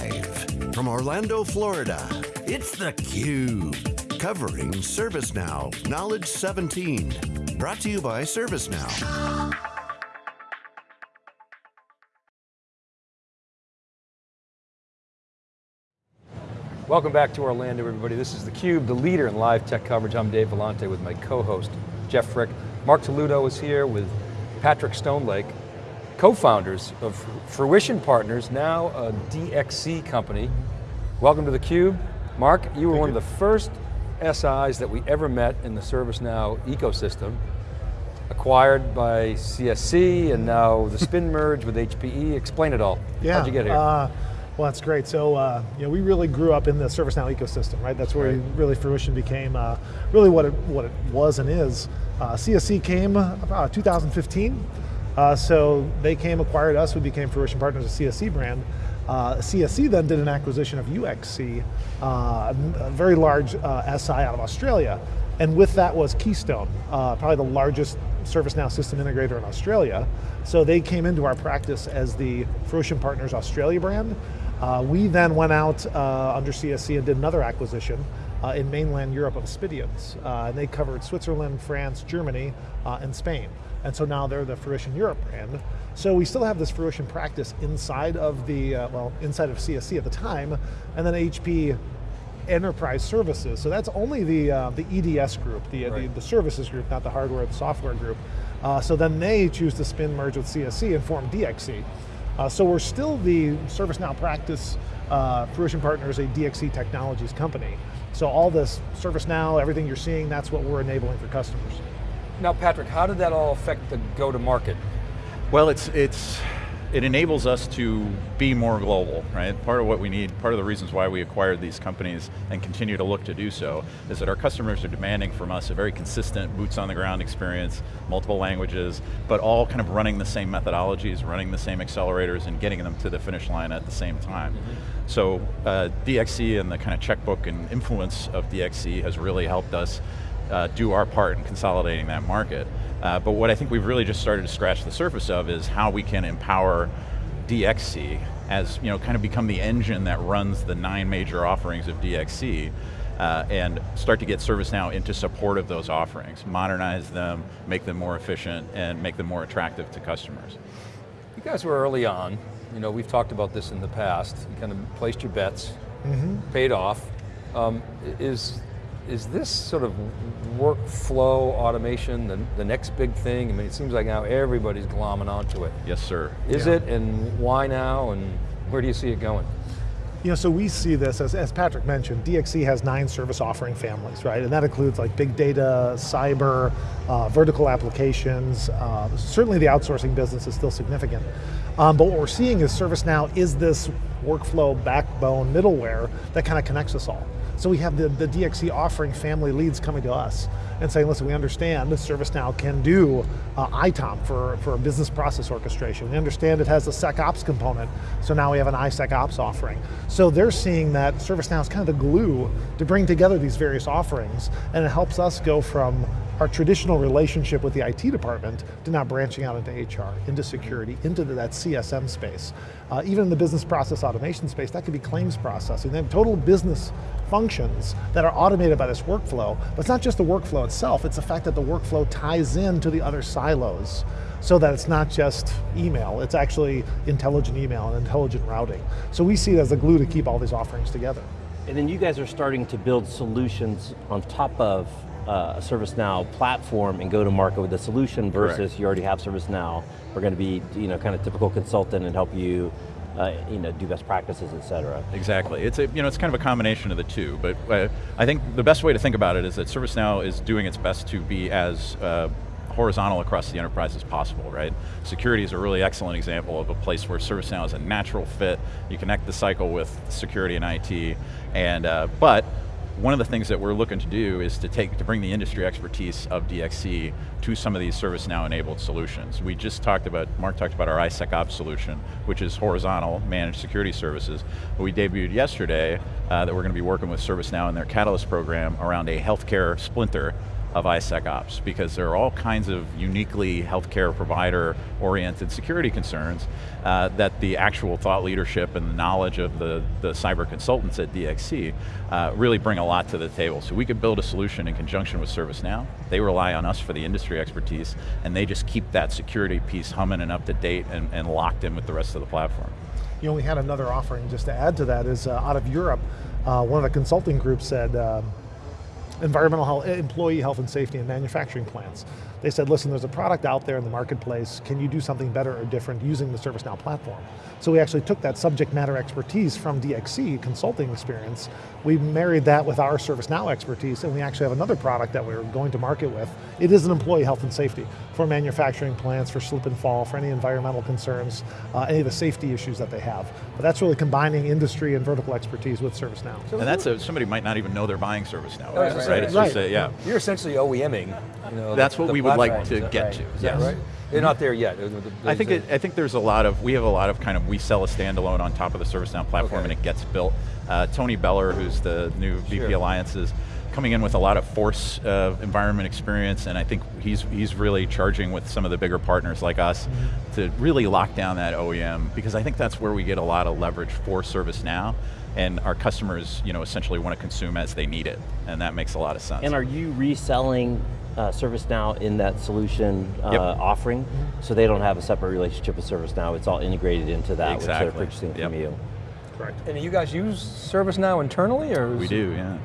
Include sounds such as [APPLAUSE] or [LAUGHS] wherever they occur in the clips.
Live from Orlando, Florida, it's theCUBE. Covering ServiceNow Knowledge 17. Brought to you by ServiceNow. Welcome back to Orlando, everybody. This is theCUBE, the leader in live tech coverage. I'm Dave Vellante with my co-host, Jeff Frick. Mark Toledo is here with Patrick Stonelake, co-founders of Fruition Partners, now a DXC company. Welcome to theCUBE. Mark, you were Thank one you. of the first SIs that we ever met in the ServiceNow ecosystem, acquired by CSC, and now the [LAUGHS] spin merge with HPE. Explain it all. Yeah. How'd you get here? Uh, well, that's great. So, uh, you know, we really grew up in the ServiceNow ecosystem, right? That's where Right. really Fruition became uh, really what it, what it was and is. Uh, CSC came about 2015. Uh, so they came, acquired us, we became Fruition Partners, a CSC brand. Uh, CSC then did an acquisition of UXC, uh, a very large uh, SI out of Australia. And with that was Keystone, uh, probably the largest ServiceNow system integrator in Australia. So they came into our practice as the Fruition Partners Australia brand. Uh, we then went out under CSC and did another acquisition uh, in mainland Europe of Aspediens. Uh, and they covered Switzerland, France, Germany, uh, and Spain. And so now they're the Fruition Europe brand. So we still have this Fruition practice inside of the, uh, well, inside of CSC at the time, and then HP enterprise services. So that's only the uh, the EDS group, the, Right. the the services group, not the hardware, the software group. Uh, so then they choose to spin merge with CSC and form DXC. Uh, so we're still the ServiceNow practice uh, Fruition Partners, a DXC Technologies company. So all this ServiceNow, everything you're seeing, that's what we're enabling for customers. Now Patrick, how did that all affect the go-to-market? Well, it's, it's, it enables us to be more global, right? Part of what we need, part of the reasons why we acquired these companies and continue to look to do so, is that our customers are demanding from us a very consistent boots on the ground experience, multiple languages, but all kind of running the same methodologies, running the same accelerators and getting them to the finish line at the same time. So uh, DXC and the kind of checkbook and influence of DXC has really helped us uh, do our part in consolidating that market. Uh, but what I think we've really just started to scratch the surface of is how we can empower DXC as, you know, kind of become the engine that runs the nine major offerings of DXC uh, and start to get ServiceNow into support of those offerings, modernize them, make them more efficient, and make them more attractive to customers. You guys were early on. You know, we've talked about this in the past. You kind of placed your bets, paid off. Um, is, is this sort of workflow automation the, the next big thing? I mean, it seems like now everybody's glomming onto it. Yes, sir. Is Yeah. it, and why now, and where do you see it going? You know, so we see this, as, as Patrick mentioned, DXC has nine service offering families, right? And that includes like big data, cyber, uh, vertical applications. Uh, certainly the outsourcing business is still significant. Um, but what we're seeing is ServiceNow is this workflow backbone middleware that kind of connects us all. So we have the, the DXC offering family leads coming to us and saying, listen, we understand ServiceNow can do uh, ITOM for, for business process orchestration. We understand it has a SecOps component, so now we have an iSecOps offering. So they're seeing that ServiceNow is kind of the glue to bring together these various offerings, and it helps us go from our traditional relationship with the IT department to now branching out into HR, into security, into that CSM space. Uh, even in the business process automation space, that could be claims processing. They have total business functions that are automated by this workflow, but it's not just the workflow itself, it's the fact that the workflow ties in to the other silos so that it's not just email, it's actually intelligent email and intelligent routing. So we see it as a glue to keep all these offerings together. And then you guys are starting to build solutions on top of uh, a ServiceNow platform and go to market with a solution versus Correct. you already have ServiceNow. We're going to be, you know, kind of typical consultant and help you, uh, you know, do best practices, et cetera. Exactly. It's a, you know, it's kind of a combination of the two, but uh, I think the best way to think about it is that ServiceNow is doing its best to be as uh, horizontal across the enterprise as possible, right? Security is a really excellent example of a place where ServiceNow is a natural fit. You connect the cycle with security and IT, and uh, but one of the things that we're looking to do is to take to bring the industry expertise of DXC to some of these ServiceNow enabled solutions. We just talked about, Mark talked about our iSecOps solution, which is horizontal managed security services. But we debuted yesterday uh, that we're going to be working with ServiceNow in their Catalyst program around a healthcare splinter of ISecOps because there are all kinds of uniquely healthcare provider oriented security concerns uh, that the actual thought leadership and the knowledge of the, the cyber consultants at DXC uh, really bring a lot to the table. So we could build a solution in conjunction with ServiceNow. They rely on us for the industry expertise and they just keep that security piece humming and up to date and, and locked in with the rest of the platform. You know, we had another offering just to add to that is uh, out of Europe, uh, one of the consulting groups said, um, environmental health, employee health and safety in manufacturing plants. They said, listen, there's a product out there in the marketplace, can you do something better or different using the ServiceNow platform? So we actually took that subject matter expertise from DXC, consulting experience, we married that with our ServiceNow expertise and we actually have another product that we're going to market with. It is an employee health and safety for manufacturing plants, for slip and fall, for any environmental concerns, uh, any of the safety issues that they have. But that's really combining industry and vertical expertise with ServiceNow. And that's a, somebody might not even know they're buying ServiceNow, right? right? Right. It's right. just a, yeah. You're essentially OEMing. You know, That's the, what the we would like to get that to, right? Is yes. that right? They're not there yet. I think it, I think there's a lot of we have a lot of kind of we sell a standalone on top of the ServiceNow platform Okay. and it gets built. Uh, Tony Beller, who's the new VP Sure. Alliances, coming in with a lot of force uh, environment experience, and I think he's he's really charging with some of the bigger partners like us Mm-hmm. to really lock down that OEM because I think that's where we get a lot of leverage for ServiceNow. And our customers, you know, essentially want to consume as they need it, and that makes a lot of sense. And are you reselling uh, ServiceNow in that solution uh, Yep. offering? So they don't have a separate relationship with ServiceNow, it's all integrated into that, which Exactly. they're purchasing Yep. from you. Correct. And you guys use ServiceNow internally, or We do, yeah.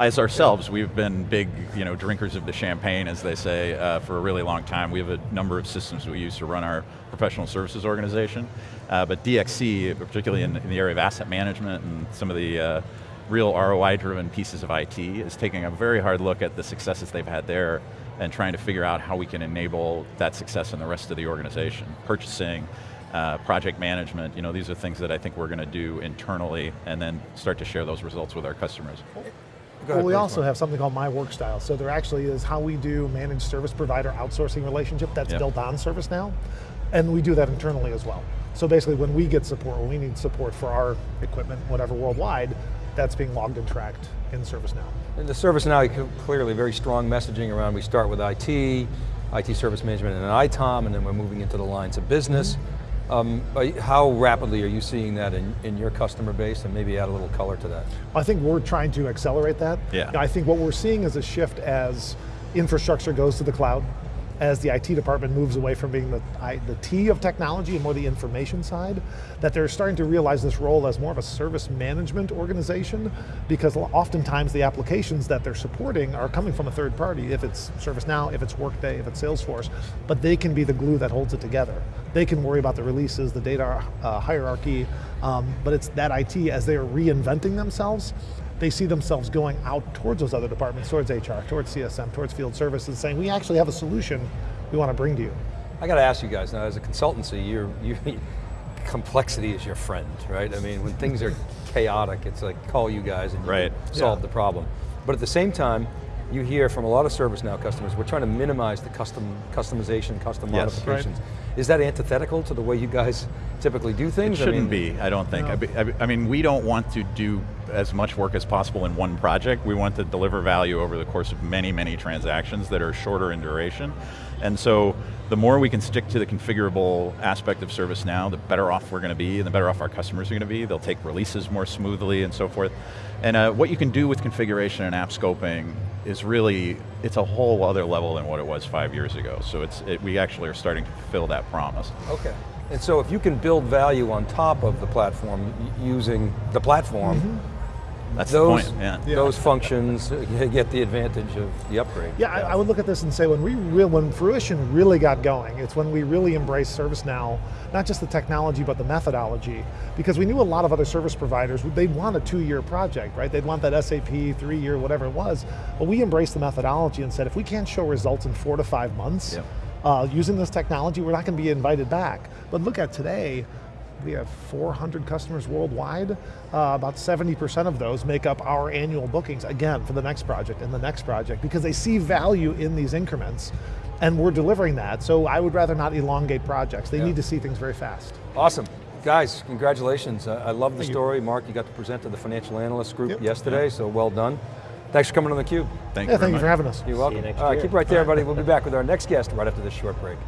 As ourselves, we've been big, you know, drinkers of the champagne, as they say, uh, for a really long time. We have a number of systems we use to run our professional services organization. Uh, but DXC, particularly in, in the area of asset management and some of the uh, real ROI-driven pieces of IT, is taking a very hard look at the successes they've had there and trying to figure out how we can enable that success in the rest of the organization. Purchasing, uh, project management, you know, these are things that I think we're going to do internally and then start to share those results with our customers. Go well, we also Mark. have something called My Work Style. So there actually is how we do managed service provider outsourcing relationship that's Yep. built on ServiceNow, and we do that internally as well. So basically when we get support, when we need support for our equipment, whatever worldwide, that's being logged and tracked in ServiceNow. And the ServiceNow, clearly very strong messaging around, we start with IT, IT service management and then ITOM, and then we're moving into the lines of business. Um, you- how rapidly are you seeing that in, in your customer base, and maybe add a little color to that? I think we're trying to accelerate that. Yeah. I think what we're seeing is a shift as infrastructure goes to the cloud, as the IT department moves away from being the, I, the T of technology and more the information side, that they're starting to realize this role as more of a service management organization because oftentimes the applications that they're supporting are coming from a third party, if it's ServiceNow, if it's Workday, if it's Salesforce, but they can be the glue that holds it together. They can worry about the releases, the data uh, hierarchy, um, but it's that IT as they are reinventing themselves, they see themselves going out towards those other departments, towards HR, towards CSM, towards field services, saying, we actually have a solution we want to bring to you. I got to ask you guys now, as a consultancy, you're, you, complexity is your friend, right? I mean, when things are chaotic, it's like call you guys and you Right. can solve Yeah. the problem. But at the same time, you hear from a lot of ServiceNow customers, we're trying to minimize the custom customization, custom Yes. modifications. Is that antithetical to the way you guys typically do things? I shouldn't mean, be, I don't think. No. I, I be- I mean, we don't want to do as much work as possible in one project. We want to deliver value over the course of many, many transactions that are shorter in duration. And so, the more we can stick to the configurable aspect of ServiceNow, the better off we're going to be, and the better off our customers are going to be. They'll take releases more smoothly and so forth. And uh, what you can do with configuration and app scoping is really, it's a whole other level than what it was five years ago. So it's, it, we actually are starting to fulfill that promise. Okay. And so if you can build value on top of the platform using the platform, mm-hmm. That's those, the point, yeah. Yeah. those functions [LAUGHS] get the advantage of the upgrade. Yeah, I, I would look at this and say when we real, when fruition really got going, it's when we really embraced ServiceNow, not just the technology but the methodology, because we knew a lot of other service providers they'd want a two-year project, right? They'd want that SAP three-year, whatever it was. But we embraced the methodology and said if we can't show results in four to five months Yep. uh, using this technology, we're not going to be invited back. But look at today. We have 400 customers worldwide. Uh, about 70% of those make up our annual bookings, again, for the next project and the next project, because they see value in these increments, and we're delivering that. So I would rather not elongate projects. They Yeah. need to see things very fast. Awesome. Guys, congratulations. I I love the Thank you. story. Mark, you got to present to the financial analyst group Yep. yesterday, so well done. Thanks for coming on theCUBE. Thank Yeah, you very thank you for having us. You're welcome. next All right, year. keep right there, everybody. We'll be [LAUGHS] back with our next guest right after this short break.